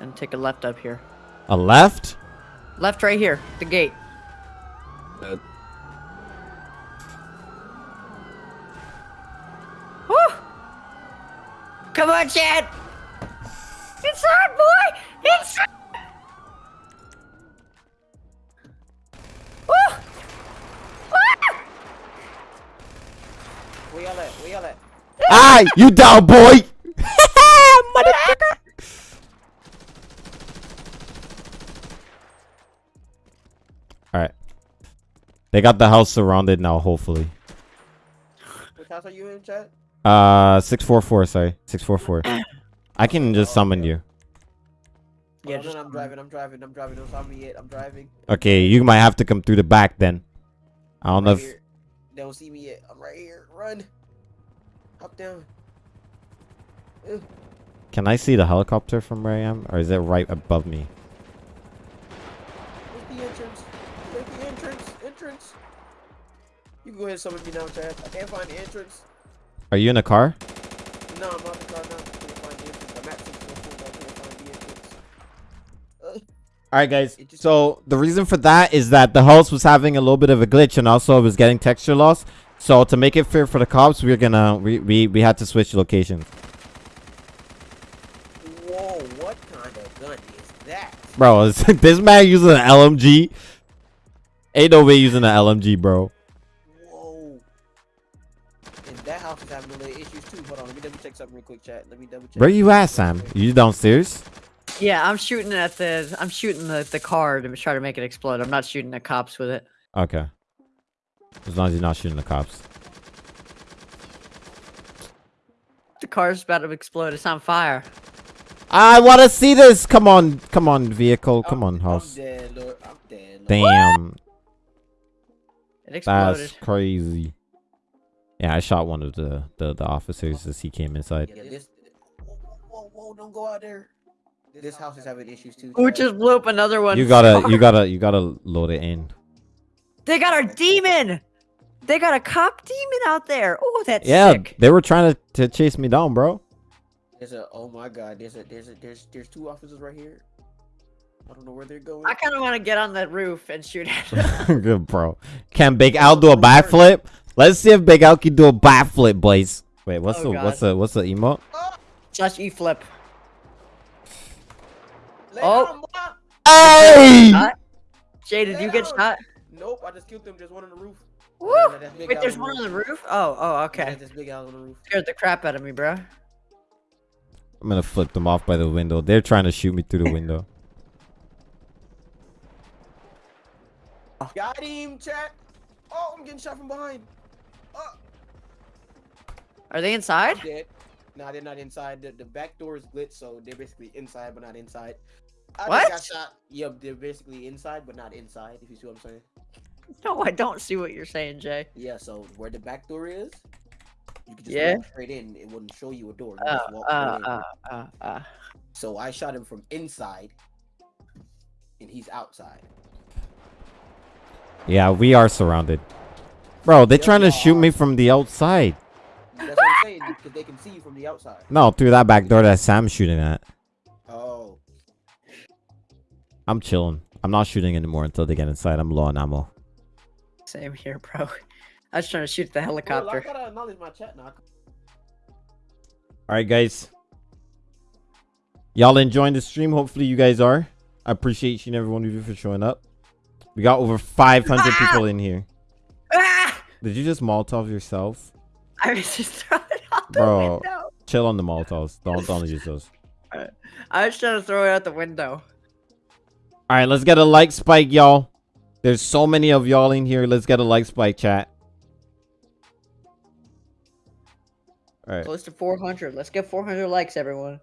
and take a left up here. A left? Left right here, the gate. Woo! Come on, Chad! Inside, boy! Inside! Woo! Ah! Where y'all at? Where y'all? Ah, you down, boy? Motherfucker. All right. They got the house surrounded now. Hopefully. Which house are you in, chat? Uh, six four four. Sorry, six four four. I can just summon you. Yeah, Yeah, just- I'm driving. I'm driving. I'm driving. Don't stop me yet. I'm driving. Okay, you might have to come through the back then. I don't know if here. They don't see me yet. I'm right here. Run. Up down. Ugh. can I see the helicopter from where I am, or is it right above me? Where's the entrance? Where's the entrance? Entrance. You can go ahead and summon me now, Chad. I can't find the entrance. Are you in a car? No, I'm not in the car now. I can't find the entrance. I'm at 644, but I can't find the entrance. Uh, All right, guys. So the reason for that is that the house was having a little bit of a glitch, and also it was getting texture loss. So to make it fair for the cops, we're gonna we we, we had to switch locations. whoa, what kind of gun is that? Bro, is this man using an LMG? Ain't no way using an LMG, bro. Whoa. And that house is having a little issues too. Hold on, let me double check something real quick, chat. Let me double check. Where you at, Sam? You downstairs? Yeah, I'm shooting at the. I'm shooting the the car to try to make it explode. I'm not shooting the cops with it. Okay. As long as you're not shooting the cops. The car's about to explode. It's on fire. I want to see this. Come on, come on, vehicle. Come on, I'm house. dead, Lord. I'm dead. Lord. Damn, It exploded. that's crazy. Yeah, I shot one of the the, the officers as he came inside. Yeah, this. Whoa, whoa, whoa, don't go out there. This house is having issues too. Who Chad. just blew up another one? You gotta you gotta you gotta load it in. They got our demon. They got a cop demon out there. Oh, that's Yeah, sick. they were trying to, to chase me down, bro. There's a. Oh my God. There's a. There's a. There's. There's two officers right here. I don't know where they're going. I kind of want to get on that roof and shoot at them. Good, bro. Can Big Al do a backflip? Let's see if Big Al can do a backflip, boys. Wait, what's Oh, the what's God. the what's the emote? Slash E flip. Lay Oh. Hey! Jay, did you get Down. shot? Nope. I just killed them. There's one on the roof. Woo! Yeah, that's Wait, there's on one on the roof? Oh, oh, Yeah, okay. There's Big Al on the roof. Scared the crap out of me, bro. I'm gonna flip them off by the window. They're trying to shoot me through the window. Got him, chat. Oh, I'm getting shot from behind. Oh, Are they inside? I'm. Nah, they're not inside. The, the back door is glitched, so they're basically inside but not inside. I What? Just got shot. Yep, they're basically inside but not inside. If you see what I'm saying. No, I don't see what you're saying, Jay. Yeah. So where the back door is, you can just Yeah. walk straight in. It wouldn't show you a door. You Uh, just walk uh, uh, uh, uh. So I shot him from inside, and he's outside. Yeah, we are surrounded. Bro, they're Yeah, trying to we shoot me from the outside. That's what I'm saying because they can see you from the outside. No, through that back door that Sam's shooting at. Oh, I'm chilling. I'm not shooting anymore until they get inside. I'm low on ammo. Same here, bro. I was trying to shoot the well, I helicopter. gotta acknowledge my chat now. Alright, guys. Y'all enjoying the stream? Hopefully you guys are. I appreciate each and every one of you for showing up. We got over 500 people in here. Ah! Did you just Molotov yourself? I was just throwing out the Bro. window. Chill on the Molotovs. Don't, don't use those. I was trying to throw it out the window. Alright, let's get a like spike, y'all. There's so many of y'all in here. Let's get a like spike, chat. Alright. Close to 400. Let's get 400 likes, everyone.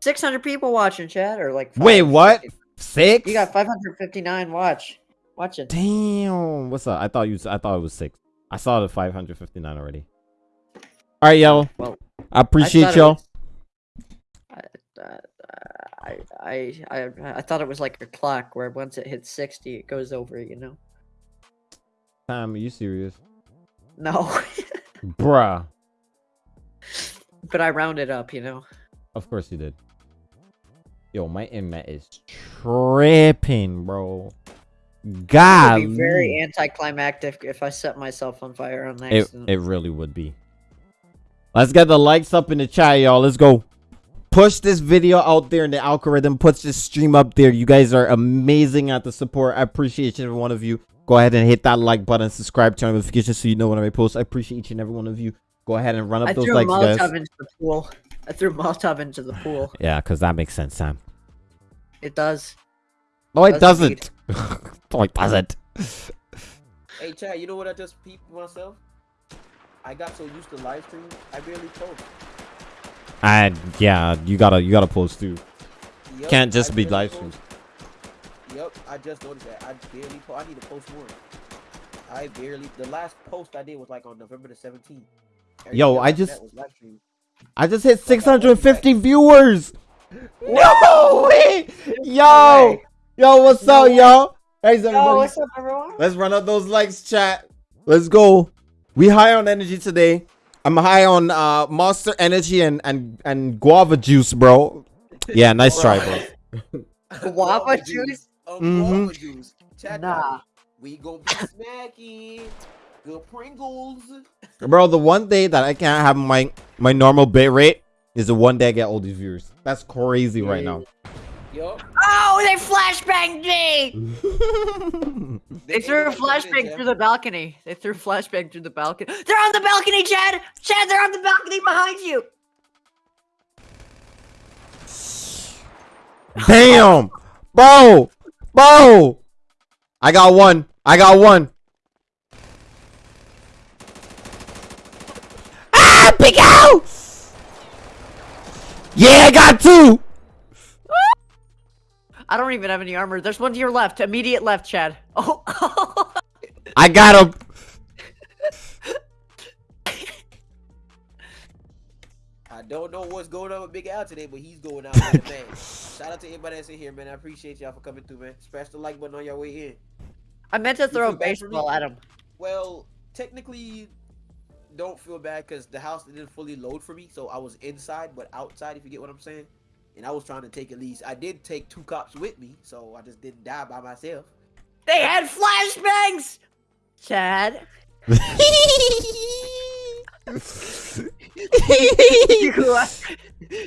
600 people watching, chat, or like. Wait, what? Six? You got 559 watch. Watching. Damn. What's up? I thought you. I thought it was six. I saw the 559 already. All right, y'all. Well, I appreciate y'all. Uh, I, I, I, I thought it was like a clock where once it hits 60, it goes over, you know? Time, are you serious? No. Bruh. but I rounded up, you know? Of course you did. Yo, my internet is tripping, bro. God. It God. would be very anticlimactic if I set myself on fire on It, it really would be. Let's get the likes up in the chat, y'all. Let's go. Push this video out there in the algorithm. Push this stream up there. You guys are amazing at the support. I appreciate each and every one of you. Go ahead and hit that like button. Subscribe, turn on notifications so you know when I post. I appreciate each and every one of you. Go ahead and run up I those threw likes, a Molotov guys. into the pool. I threw a Molotov into the pool. Yeah, because that makes sense, Sam. It does. No, it Does doesn't. no, it doesn't. Hey, Chad, you know what I just peeped myself? I got so used to live streaming, I barely post. And yeah, you gotta you gotta post too. Yup, Can't just I be live post. streams. Yep, I just noticed that. I barely po- I need to post more. I barely. The last post I did was like on November the 17th. Yo, I just- that was live stream. I just hit Fuck, I won't be 650 viewers. No way! Yo, way. yo, what's No up, way. y'all? Thanks, everybody. Oh, what's up, everyone? Let's run up those likes, chat. Let's go. We high on energy today. I'm high on uh Monster Energy and and and guava juice, bro. Yeah, nice try, bro. Guava juice? Um, Mhm. guava juice. Chad Nah. it. We gonna be smacking. Good Pringles. Bro, the one day that I can't have my my normal bit rate is the one day I get all these viewers. That's crazy right now. Yup. Oh, they flashbanged me! They threw a ain't gonna get it, flashbang through the balcony. They threw a flashbang through the balcony. They're on the balcony, Chad! Chad, they're on the balcony behind you! Damn, bro, bro. I got one. I got one. Ah, big out. Yeah, I got two. I don't even have any armor. There's one to your left. Immediate left, Chad. Oh, I got him. I don't know what's going on with Big Al today, but he's going out with a man. Shout out to everybody that's in here, man. I appreciate y'all for coming through, man. Smash the like button on your way in. I meant to throw a feel bad for me? baseball at him. Well, technically, don't feel bad because the house didn't fully load for me, so I was inside but outside. If you get what I'm saying, and I was trying to take at least. I did take two cops with me, so I just didn't die by myself. They had flashbangs. Chad, you,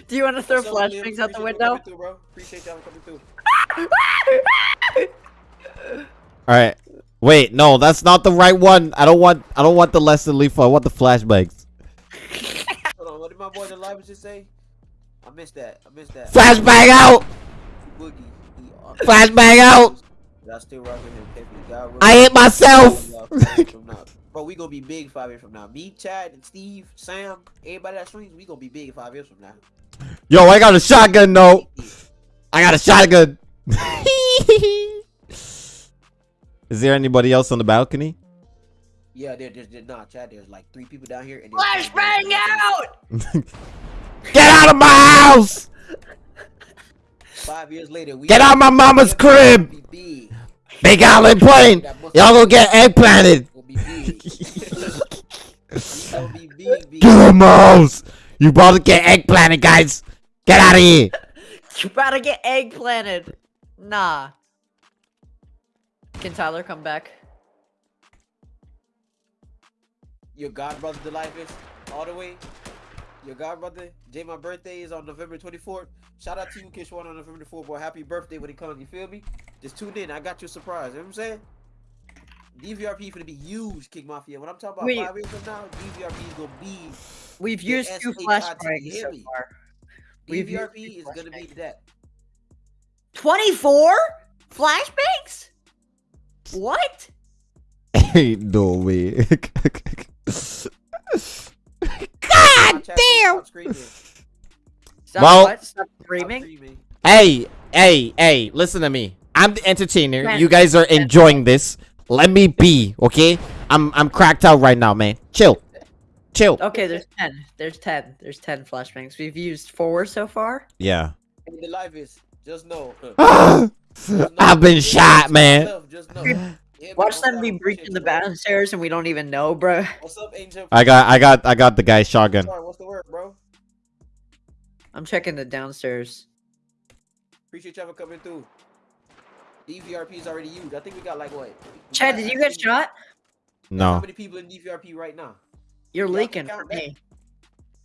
do you want to throw What's up, Liam? flashbangs out the window? through, bro. Appreciate y'all coming through. All right. Wait, no, that's not the right one. I don't want. I don't want the less than lethal. I want the flashbangs. Hold on, what did my boy the live just say? I missed that. I missed that. Flashbang out. Boogie. He, uh, Flashbang out. I still rocking him heavy. I hit myself. five years from now. Bro, we gonna be big five years from now. Me, Chad, and Steve, Sam, everybody that streams, we gonna be big five years from now. Yo, I got a shotgun. No, I got a shotgun. Is there anybody else on the balcony? Yeah, there, there's, there, nah, Chad. There's like three people down here. And Flashbang out! Get out of my house! Five years later, we Get out my mama's crib! Be big. Big Island plane. Y'all gonna get eggplanted. Gonna be big. We gonna be big, big. Get out of my house. You about to get eggplanted, guys. Get out of here. You about to get egg planted. Nah. Can Tyler come back? Your god brother, the life is all the way. Your god brother, Jay, my birthday is on November 24th. Shout out to you, Kishwan, on November 4th, boy. Happy birthday when it comes. You feel me? Just tune in. I got you a surprise. You know what I'm saying? DVRP is gonna be huge, Kick Mafia. When I'm talking about Wait. five years from now, DVRP is gonna be. We've The used two SHIT flashbangs so heavy. far. We've used DVRP two is gonna be flashbangs. that. 24 flashbangs? What? Ain't no way. God damn! Stop Well- what? Stop screaming? hey, hey, hey, listen to me. I'm the entertainer. Man. You guys are enjoying this. Let me be, okay? I'm I'm cracked out right now, man. Chill. Chill. Okay, there's 10. There's 10. There's 10 flashbangs. We've used four so far. Yeah. The life is just know. I've been shot, man. Just know. Yeah, Watch them be breaching the downstairs and we don't even know, bro. bro. What's up, Angel? I got I got I got the guy's shotgun. Sorry, what's the word, bro? I'm checking the downstairs. Appreciate y'all for coming through. DVRP is already used. I think we got like what? we Chad, did you get think- shot? How No. many people in DVRP right now? You're Yeah, I leaking for count that. me.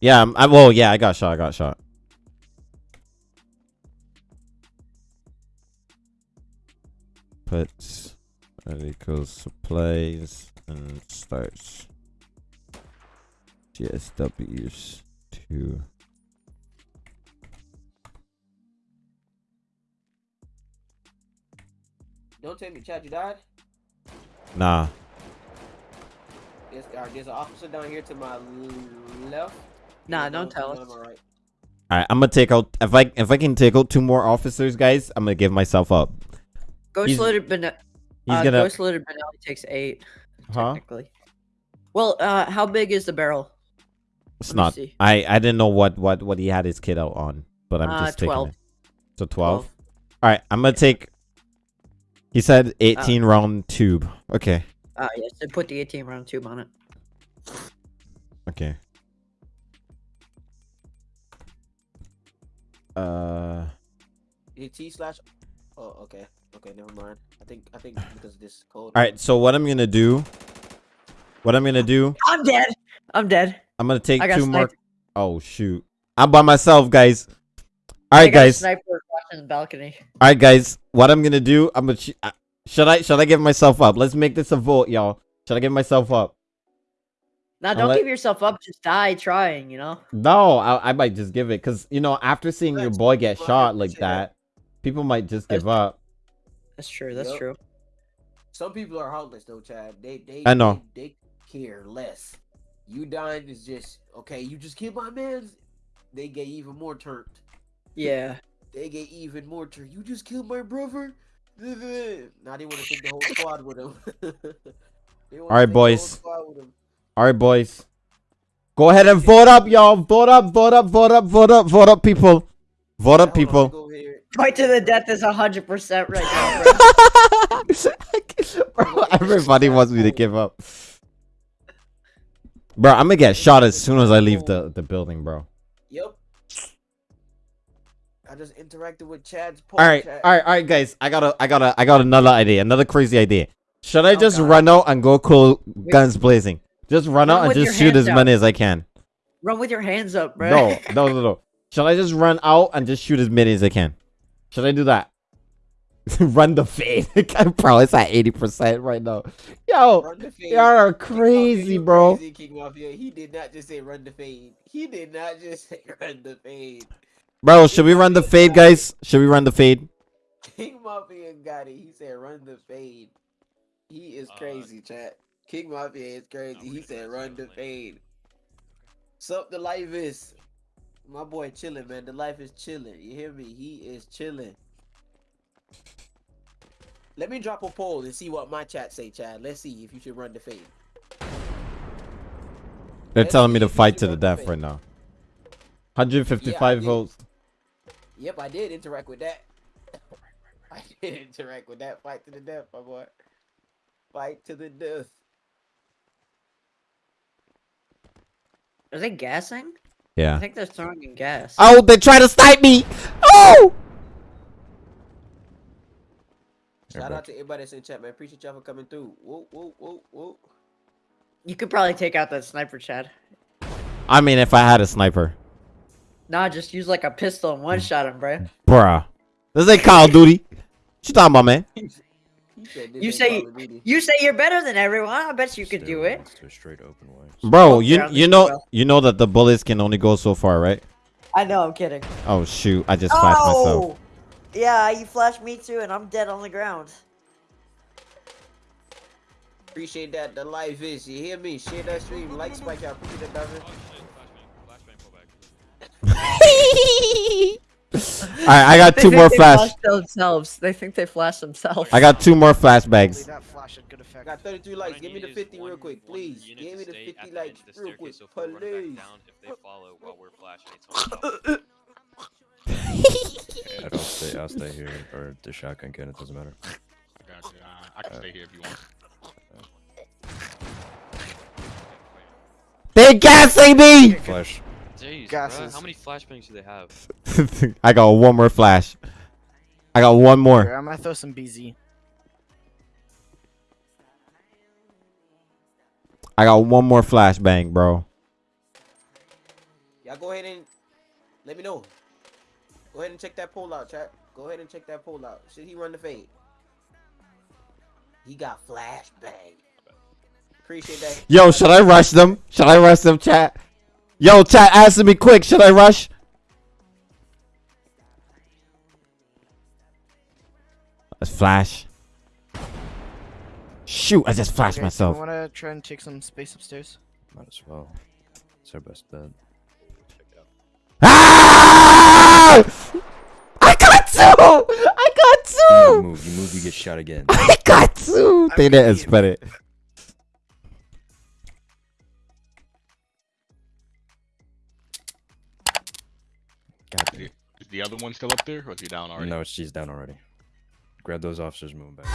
Yeah, I'm, I well, yeah, I got shot. I got shot. Puts equals supplies and starts. GSWs two. Don't tell me, Chad, you died. Nah. There's, all right, there's an officer down here to my left. Nah, and don't tell us. right. All right, I'm gonna take out if I if I can take out two more officers, guys. I'm gonna give myself up. Ghost He's- loaded Benelli. He's uh, gonna, Ghost loaded Benelli takes eight. huh? Technically. Well, uh, how big is the barrel? It's let not. I I didn't know what what what he had his kid out on, but I'm Uh, just taking 12. it. So 12. All right, I'm gonna take. He said 18 round tube. Okay. Ah, yes. They put the 18 round tube on it. Okay. Uh. Is it T slash? Oh, okay. Okay, never mind. I think I think because of this code. All right. So what I'm gonna do? What I'm gonna do? I'm dead. I'm dead. I'm gonna take I got two more. Oh shoot! I'm by myself, guys. All I got a guys. All Sniper watching the balcony. All right, guys. What I'm gonna do? I'm gonna. Sh- uh, should I? Should I give myself up? Let's make this a vote, y'all. Should I give myself up? Now, don't let- give yourself up. Just die trying. You know. No, I, I might just give it because you know after seeing your boy get shot like that. that, people might just give up. That's true. That's Yup. true. Some people are heartless though, Chad. They they I know. They, they care less. You dying is just okay. You just killed my man's. They get even more turned. Yeah. They get even more turned. You just killed my brother. Now they want to take the whole squad with them. Alright, take the boys. squad with 'em. All right, boys. Go ahead and vote up, y'all. Vote up, vote up, vote up, vote up, vote up, people. Vote up, Hold on, let people. Go over here. Fight to the death is hundred percent right now, bro. Bro, everybody wants me to give up. Bro, I'm gonna get shot as soon as I leave the, the building, bro. Yep. I just interacted with Chad's. All right, chat. all right, all right, guys. I got a, I got a, I got another idea, another crazy idea. Should I Oh, just God. run out and go cool guns blazing? Just run Run out and just shoot as many as I can. Run with your hands up, bro. No, no, no, no. Should I just run out and just shoot as many as I can? Should I do that? run the fade. bro, it's at 80% right now. Yo, Run the fade. y'all are crazy, you bro. Crazy, King Mafia. He did not just say run the fade. He did not just say run the fade. Bro, should we run the fade, guys? Should we run the fade? King Mafia got it. He said run the fade. He is Uh, crazy, chat. King Mafia is crazy. He said run the something like- fade. Sup the life is. My boy chilling, man. The life is chilling. You hear me? He is chilling. Let me drop a poll and see what my chat say, Chad. Let's see if you should run the fade. They're Let's telling me to fight to the run the death right now. 155 Yeah, votes. Yep, I did interact with that. I did interact with that. Fight to the death, my boy. Fight to the death. Are they gassing? I think they're throwing in gas. Oh, they try to snipe me. Oh! Shout out to everybody that's in chat, man. Appreciate y'all for coming through. Whoa, whoa, whoa, whoa. You could probably take out that sniper, Chad. I mean, if I had a sniper. Nah, just use like a pistol and one shot him, bro. Bruh. This ain't Call of Duty. What you talking about, man? He said You say- Call of Duty. You say you're better than everyone. I bet you could do it. Straight open way. Bro, you you know you know that the bullets can only go so far, right? I know, I'm kidding. Oh shoot, I just flashed oh! myself. Oh! Yeah, you flashed me too, and I'm dead on the ground. Appreciate that. The life is. You hear me? Share that stream. Like Spike out. Appreciate that, Darvin. Shit, flashbang, flashbang, pull. Alright, I got They two think more they flash. flashed themselves. They think they flash themselves. I got two more flashbangs. That flash had good. Got 33 What likes. Give me the 50 real quick, please. Give me the 50 at the likes the real quick, so if we run back please. down, if they follow while we're flashing, it's on top. I don't stay. I'll stay here or the shotgun can. It doesn't matter. I got you. Uh, I can stay here if you want. They gassing me! Flash. Jeez, bruh, Gases. how many flashbangs do they have? I got one more flash. I got one Here, more. I'm gonna throw some BZ. I got one more flashbang, bro. Y'all go ahead and let me know. Go ahead and check that poll out, chat. Go ahead and check that poll out. Should he run the fade? He got flashbang. Appreciate that. Yo, should I rush them? Should I rush them, chat? Yo, chat, answer me quick. Should I rush? Let's flash. Shoot, I just flashed Okay, myself. I wanna try and take some space upstairs. Might as well. It's our best bet. Ah! I got two! I got two! You don't two! move. You move. You get shot again. I got two! They didn't expect it. God damn. Is the other one still up there, or is he down already? No, she's down already. Grab those officers, move back.